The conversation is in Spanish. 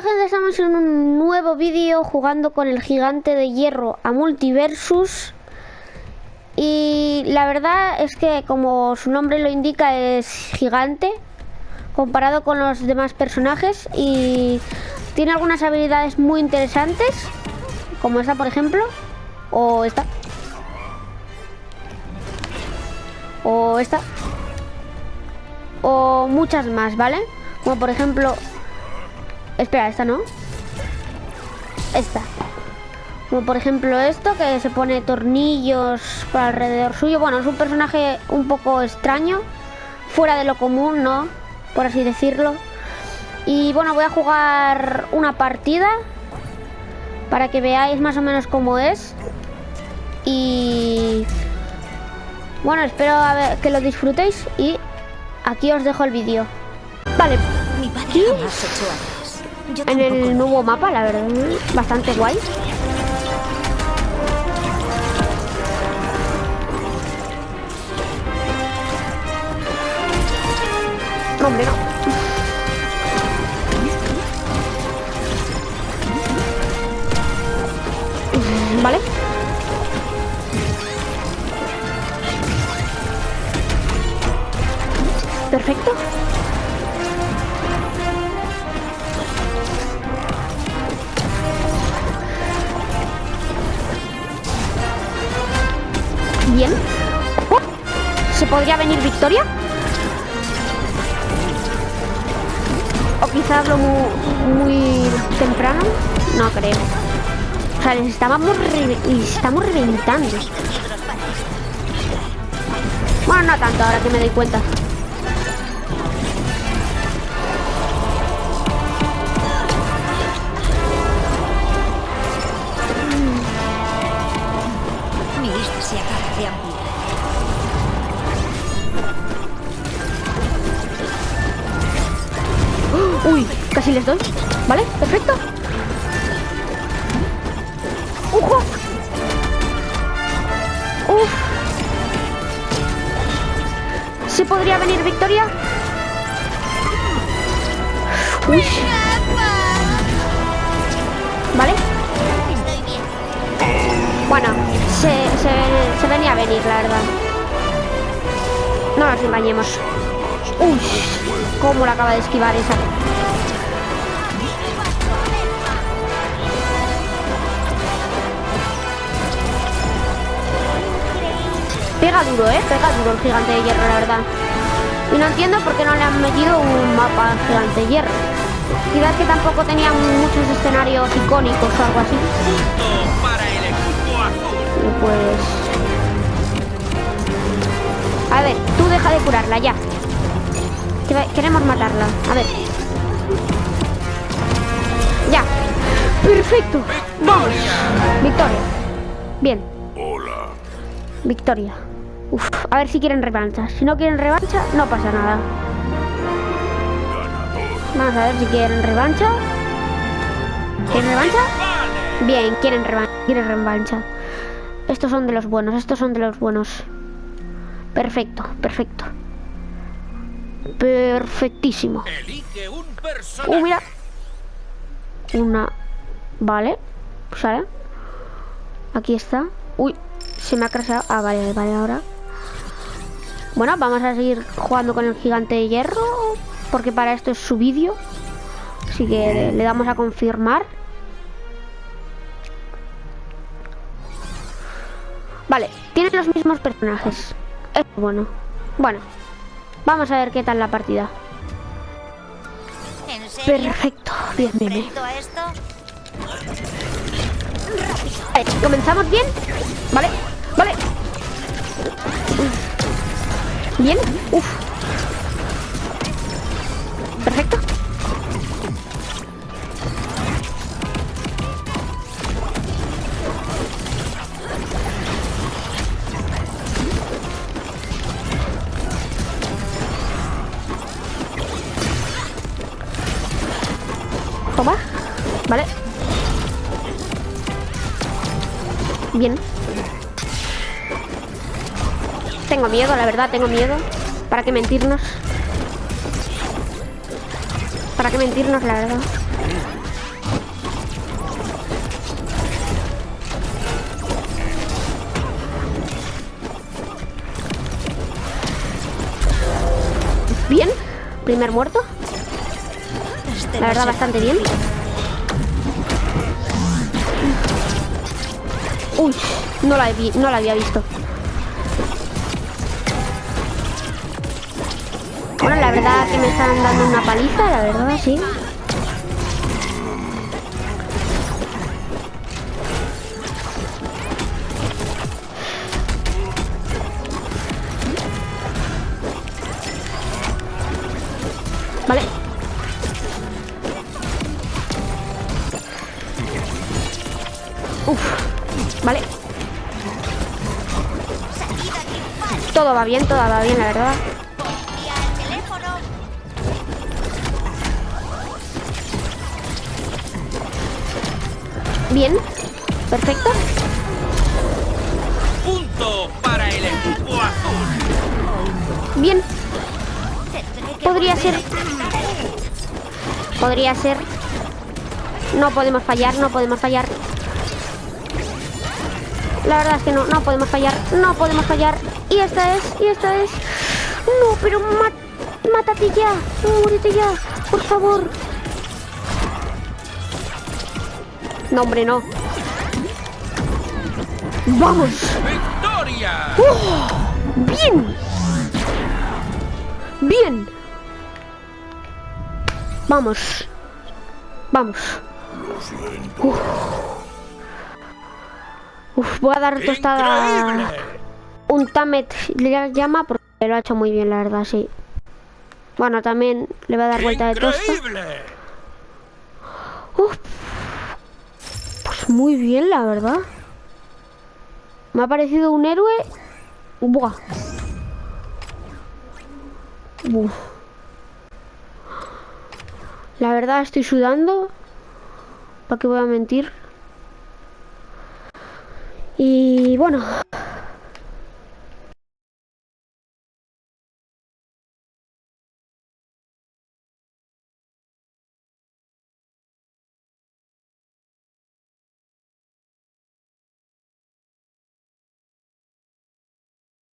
Estamos en un nuevo vídeo jugando con el gigante de hierro a Multiversus. Y la verdad es que como su nombre lo indica es gigante Comparado con los demás personajes Y tiene algunas habilidades muy interesantes Como esta por ejemplo O esta. O esta. O muchas más, ¿vale? Como por ejemplo Espera, esta no. Esta. Como por ejemplo esto, que se pone tornillos para alrededor suyo. Bueno, es un personaje un poco extraño. Fuera de lo común, ¿no? Por así decirlo. Y bueno, voy a jugar una partida. Para que veáis más o menos cómo es. Y... Bueno, espero que lo disfrutéis. Y aquí os dejo el vídeo. Vale. Mi padre yo en el nuevo mapa, la verdad, bastante guay. Hombre, no. Vale. Perfecto. ¿Se podría venir victoria? O quizás lo muy, temprano. No creo. O sea, les estábamos, les estamos reventando. Bueno, no tanto, ahora que me doy cuenta. Uy, casi les doy. ¿Vale? Perfecto. ¡Ujo! ¡Uf! ¿Sí podría venir victoria? Uy. ¿Vale? Bueno, se, se, se venía a venir, la verdad. No nos engañemos. Uy, cómo la acaba de esquivar esa. Pega duro, ¿eh? Pega duro el gigante de hierro, la verdad. Y no entiendo por qué no le han metido un mapa gigante de hierro. Quizás que tampoco tenían muchos escenarios icónicos o algo así. Y pues... A ver, tú deja de curarla ya. Queremos matarla. A ver. Ya. Perfecto. Vamos. Victoria. Bien. Hola. Victoria. Uf, a ver si quieren revancha. Si no quieren revancha, no pasa nada. Vamos a ver si quieren revancha. ¿Quieren revancha? Bien, quieren revancha. Quieren revancha. Estos son de los buenos, estos son de los buenos. Perfecto, perfecto. Perfectísimo. Uh, mira. Una. Vale. Sale. Aquí está. Uy, se me ha crasado. Ah, vale, vale, ahora. Bueno, vamos a seguir jugando con el gigante de hierro. Porque para esto es su vídeo. Así que le damos a confirmar. Vale, tienen los mismos personajes. Es bueno. Bueno, vamos a ver qué tal la partida. Perfecto, bien, bien, bien. Vale, comenzamos bien. Vale, vale. Bien, uff. Perfecto. Vale Bien. Tengo miedo, la verdad, tengo miedo. ¿Para qué mentirnos? ¿Para qué mentirnos, la verdad? Bien, primer muerto. Este la verdad, bastante bien. Uy, no la, no la había visto. Bueno, la verdad que me están dando una paliza, la verdad, sí. Vale. Todo va bien, todo va bien, la verdad. Bien, perfecto. Punto para el equipo azul. Bien. Podría ser. Podría ser. No podemos fallar, no podemos fallar. La verdad es que no, no podemos fallar, no podemos fallar. Y esta es, y esta es. No, pero ma- mátate ya, muérete ya, por favor. No, hombre, no. ¡Vamos! ¡Victoria! ¡Bien! ¡Bien! Vamos. Vamos. Uf. Uf, voy a dar tostada ¡Increíble! un Tamet le llama porque lo ha hecho muy bien, la verdad, sí. Bueno, también le va a dar vuelta de tosta. Uf. Pues muy bien, la verdad. Me ha parecido un héroe. Buah. Uf. La verdad estoy sudando. ¿Para qué voy a mentir? Y bueno,